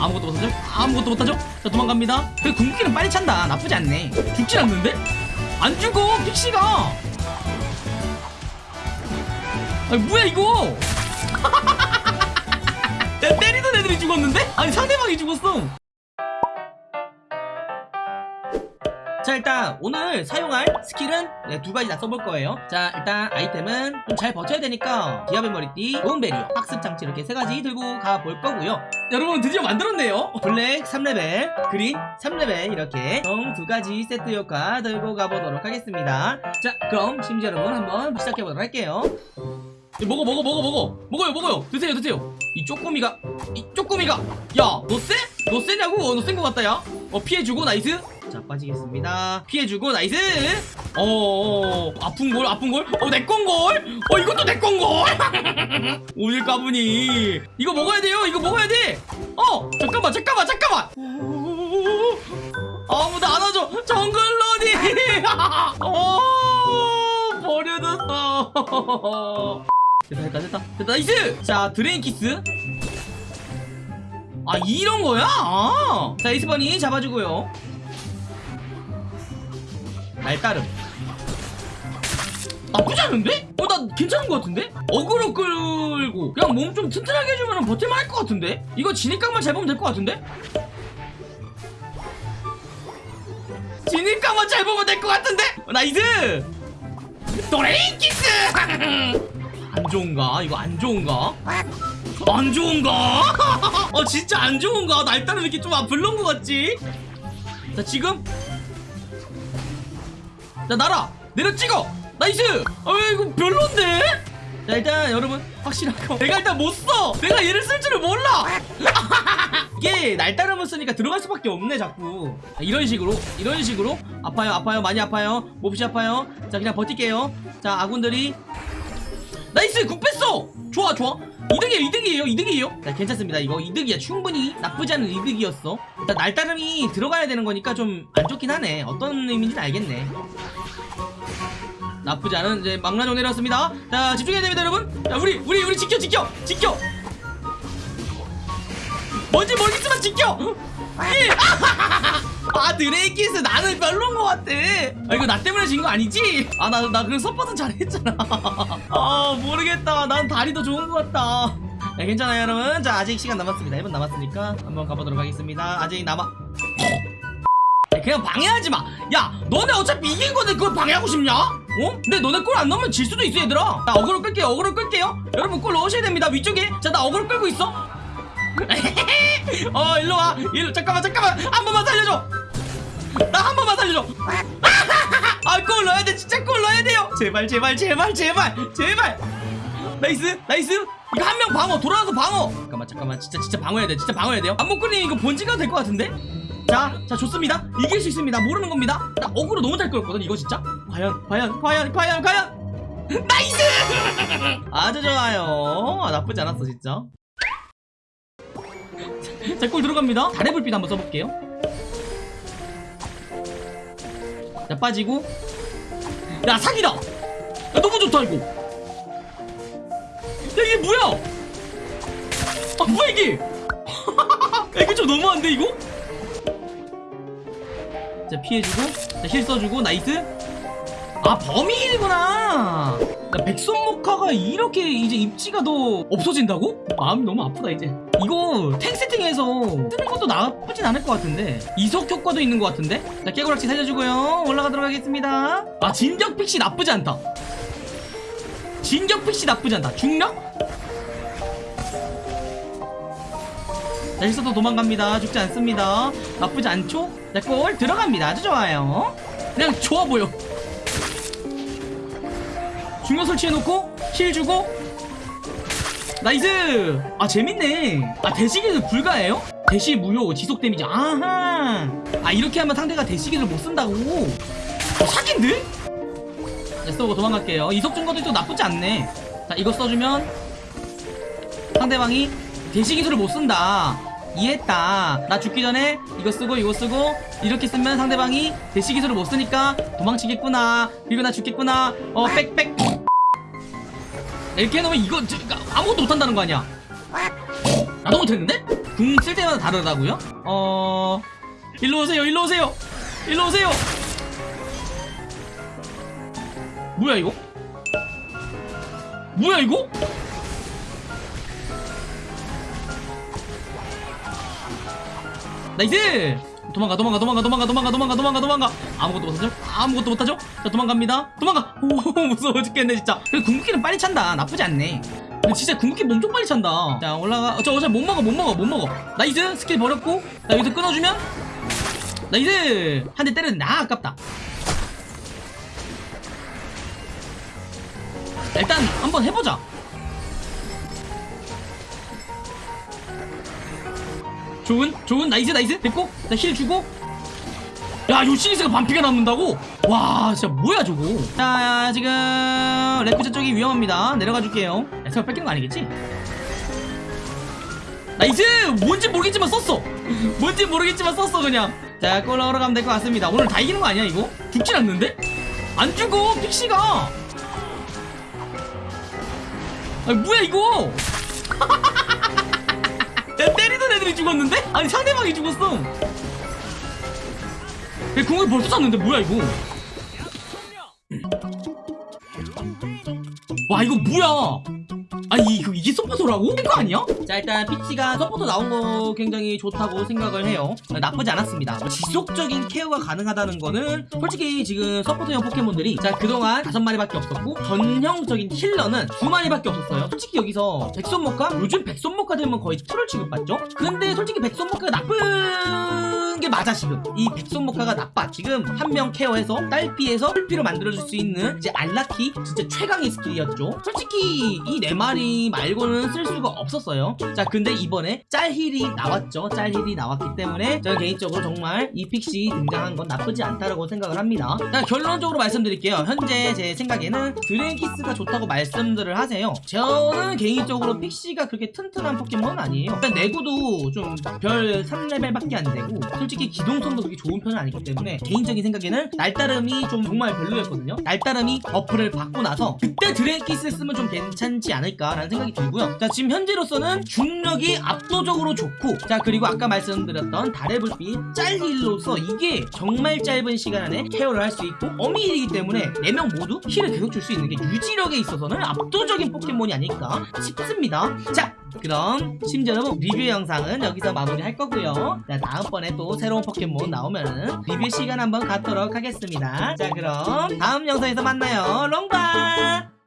아무것도 못하죠? 아무것도 못하죠? 자 도망갑니다 그래 궁극기는 빨리 찬다 나쁘지 않네 죽진 않는데? 안 죽어 픽시가 아니 뭐야 이거 야 때리던 애들이 죽었는데? 아니 상대방이 죽었어 자 일단 오늘 사용할 스킬은 네, 두 가지 다 써볼 거예요 자 일단 아이템은 좀 잘 버텨야 되니까 기압의 머리띠 좋은 베리어 학습 장치 이렇게 세 가지 들고 가볼 거고요 여러분 드디어 만들었네요. 블랙 3레벨 그린 3레벨 이렇게 총 두 가지 세트 효과 들고 가보도록 하겠습니다. 자 그럼 심지어 여러분 한번 시작해보도록 할게요. 야, 먹어 먹어 먹어 먹어. 먹어요 먹어요. 드세요 드세요 이 쪼꼬미가 이 쪼꼬미가 야너 쎄? 너 쎄냐고? 너 센 거 같다 야어 피해주고 나이스. 자 빠지겠습니다. 피해주고 나이스. 어 아픈걸 아픈걸 어 내 건걸 어 이것도 내 건걸 오늘 까부니. 이거 먹어야 돼요. 이거 먹어야 돼어 잠깐만 잠깐만 잠깐만. 아무도 안 와줘. 정글러니 어 버려졌어 됐다 됐다 됐다 됐다 나이스 자 드레인 키스 아 이런 거야? 아. 자 이스번이 잡아주고요 날따름 나쁘지 않은데? 어 나 괜찮은 것 같은데? 어그로 끌고 그냥 몸 좀 튼튼하게 해주면 버틸만 할 것 같은데? 이거 진입각만 잘 보면 될 것 같은데? 진입각만 잘 보면 될 것 같은데? 어, 나이스! 드레인 키스! 안 좋은가? 이거 안 좋은가? 안 좋은가? 어 진짜 안 좋은가? 날따름 이렇게 좀 아, 별론 것 같지? 자 지금? 자 날아 내려 찍어! 나이스! 어 이거 별론데? 자 일단 여러분 확실하고. 내가 일단 못써! 내가 얘를 쓸 줄을 몰라! 이게 날따름을 쓰니까 들어갈 수밖에 없네 자꾸. 자, 이런 식으로 이런 식으로. 아파요 아파요 많이 아파요. 몹시 아파요. 자 그냥 버틸게요. 자 아군들이 nice 궁 뺐어 좋아 좋아. 이득이에요 이득이에요 이득이에요. 자 괜찮습니다. 이거 이득이야. 충분히 나쁘지 않은 이득이었어. 일단 날따름이 들어가야 되는 거니까 좀 안 좋긴 하네. 어떤 의미인지는 알겠네. 나쁘지 않은 이제 망나뇽 내렸습니다. 자 집중해야 됩니다 여러분. 자 우리 우리 우리 지켜 지켜 지켜 뭔지 모르겠지만 지켜 예. 아 드레인키스 나는 별로인 것 같아 아 이거 나 때문에 진 거 아니지? 아 나 나 그래서 서폿은 잘했잖아 아 모르겠다 난 다리도 좋은 것 같다 네, 괜찮아요 여러분 자 아직 시간 남았습니다 1분 남았으니까 한번 가보도록 하겠습니다 아직 남아 야, 그냥 방해하지 마. 야, 너네 어차피 이긴 건데 그걸 방해하고 싶냐? 어? 근데 너네 골 안 넣으면 질 수도 있어, 얘들아. 나 어그로 끌게요, 어그로 끌게요. 여러분 골 넣으셔야 됩니다, 위쪽에. 자, 나 어그로 끌고 있어. 어, 일로 와. 일로, 잠깐만, 잠깐만. 한 번만 살려줘. 나 한 번만 살려줘. 아, 골 넣어야 돼. 진짜 골 넣어야 돼요. 제발, 제발, 제발, 제발, 제발. nice, nice. 이거 한 명 방어, 돌아와서 방어. 잠깐만, 잠깐만. 진짜, 진짜 방어해야 돼. 진짜 방어해야 돼요. 안목걸님 이거 본진가 될 것 같은데? 자, 자 좋습니다. 이길 수 있습니다. 모르는 겁니다. 나 어그로 너무 잘 끌었거든. 이거 진짜. 과연, 과연, 과연, 과연, 과연. nice! 아주 좋아요. 아, 나쁘지 않았어 진짜. 자, 골 들어갑니다. 달의불빛 한번 써볼게요. 자, 빠지고. 야, 사기다. 야, 너무 좋다 이거. 야, 이게 뭐야? 아, 뭐야 이게? 야, 이거 좀 너무한데 이거? 자 피해주고 자 heal 써주고 nice 아 범인이구나 야, 백선목화가 이렇게 이제 입지가 더 없어진다고? 마음이 너무 아프다 이제 이거 탱 세팅해서 쓰는 것도 나쁘진 않을 것 같은데 이석 효과도 있는 것 같은데 자 깨고락지 살려주고요 올라가도록 하겠습니다 아 진격 픽시 나쁘지 않다 진격 픽시 나쁘지 않다 중력? 자, 실수도 도망갑니다. 죽지 않습니다. 나쁘지 않죠? 자, 골 들어갑니다. 아주 좋아요. 그냥 좋아 보여. 중력 설치해놓고 heal 주고 nice. 아 재밌네. 아 대시기는 불가해요? 대시 무효 지속 데미지. 아하. 아 이렇게 하면 상대가 대시기를 못 쓴다고. 어, 사기인데? 자, 쏘고 도망갈게요. 이속 증가도 또 나쁘지 않네. 자 이거 써주면 상대방이 대시 기술을 못 쓴다. 이해했다. 나 죽기 전에 이거 쓰고 이거 쓰고 이렇게 쓰면 상대방이 대시 기술을 못 쓰니까 도망치겠구나. 그리고 나 죽겠구나. 어, 빽빽. 이렇게 해놓으면 이거 저, 아무것도 못한다는 거 아니야. 나도 못했는데? 궁 쓸 때마다 다르다고요? 어 일로 오세요 일로 오세요 일로 오세요 뭐야 이거? 뭐야 이거? nice! 도망가 도망가 도망가 도망가 도망가 도망가 도망가 도망가. 아무것도 못하죠? 아무것도 못하죠? 자 도망갑니다. 도망가! 오 무서워 죽겠네 진짜. 그래 궁극기는 빨리 찬다. 나쁘지 않네. 근데 진짜 궁극기 엄청 빨리 찬다. 자 올라가 어, 저 어차피 못 먹어 못 먹어 못 먹어. nice skill 버렸고 자 여기서 끊어주면 nice 한대 때렸는데 아 아깝다. 자, 일단 한번 해보자 좋은 좋은 nice nice. 됐고 나 heal 주고. 야 요씽리스가 반피가 남는다고? 와 진짜 뭐야 저거? 자 지금 레프트 쪽이 위험합니다. 내려가 줄게요. 야, 설마 뺏기는 거 아니겠지? nice! 뭔지 모르겠지만 썼어. 뭔지 모르겠지만 썼어 그냥. 자 골 넣으러 가면 될 것 같습니다. 오늘 다 이기는 거 아니야 이거? 죽진 않는데? 안 죽어 픽시가. 아 뭐야 이거? 야 애들이 죽었는데? 아니 상대방이 죽었어. 야 궁을 벌써 쐈는데 뭐야 이거? 와 이거 뭐야 아니 이거 이게 서포터라고? 이거 아니야? 자 일단 픽시가 서포터 나온 거 굉장히 좋다고 생각을 해요 나쁘지 않았습니다 뭐 지속적인 케어가 가능하다는 거는 솔직히 지금 서포터형 포켓몬들이 자 그동안 다섯 마리밖에 없었고 전형적인 healer는 두 마리밖에 없었어요 솔직히 여기서 백솜모카? 요즘 백솜모카 되면 거의 트롤 취급받죠? 근데 솔직히 백솜모카가 나쁜 게 맞아 지금 이 백솜모카가 나빠 지금 한 명 care해서 딸피에서 풀피로 만들어줄 수 있는 이제 알낳기 진짜 최강의 skill이었죠 솔직히 이 네 마리 말고는 쓸 수가 없었어요. 자 근데 이번에 짤heal이 나왔죠. 짤heal이 나왔기 때문에 저는 개인적으로 정말 이 픽시 등장한 건 나쁘지 않다고 생각을 합니다. 자 결론적으로 말씀드릴게요. 현재 제 생각에는 드레인키스가 좋다고 말씀들을 하세요. 저는 개인적으로 픽시가 그렇게 튼튼한 포켓몬은 아니에요. 일단 내구도 좀 별 3레벨밖에 안 되고 솔직히 기동성도 그렇게 좋은 편은 아니기 때문에 개인적인 생각에는 날따름이 좀 정말 별로였거든요. 날따름이 buff를 받고 나서 그때 드레인키스 쓰면 좀 괜찮지 않을까 라는 생각이 들고요. 자 지금 현재로서는 중력이 압도적으로 좋고 자 그리고 아까 말씀드렸던 달의 불빛 짤heal로서 이게 정말 짧은 시간 안에 care를 할 수 있고 범위이기 때문에 4명 모두 힐을 계속 줄 수 있는 게 유지력에 있어서는 압도적인 포켓몬이 아닐까 싶습니다. 자 그럼 심지어 리뷰 영상은 여기서 마무리할 거고요. 자 다음번에 또 새로운 포켓몬 나오면은 리뷰 시간 한번 갖도록 하겠습니다. 자 그럼 다음 영상에서 만나요. 롱바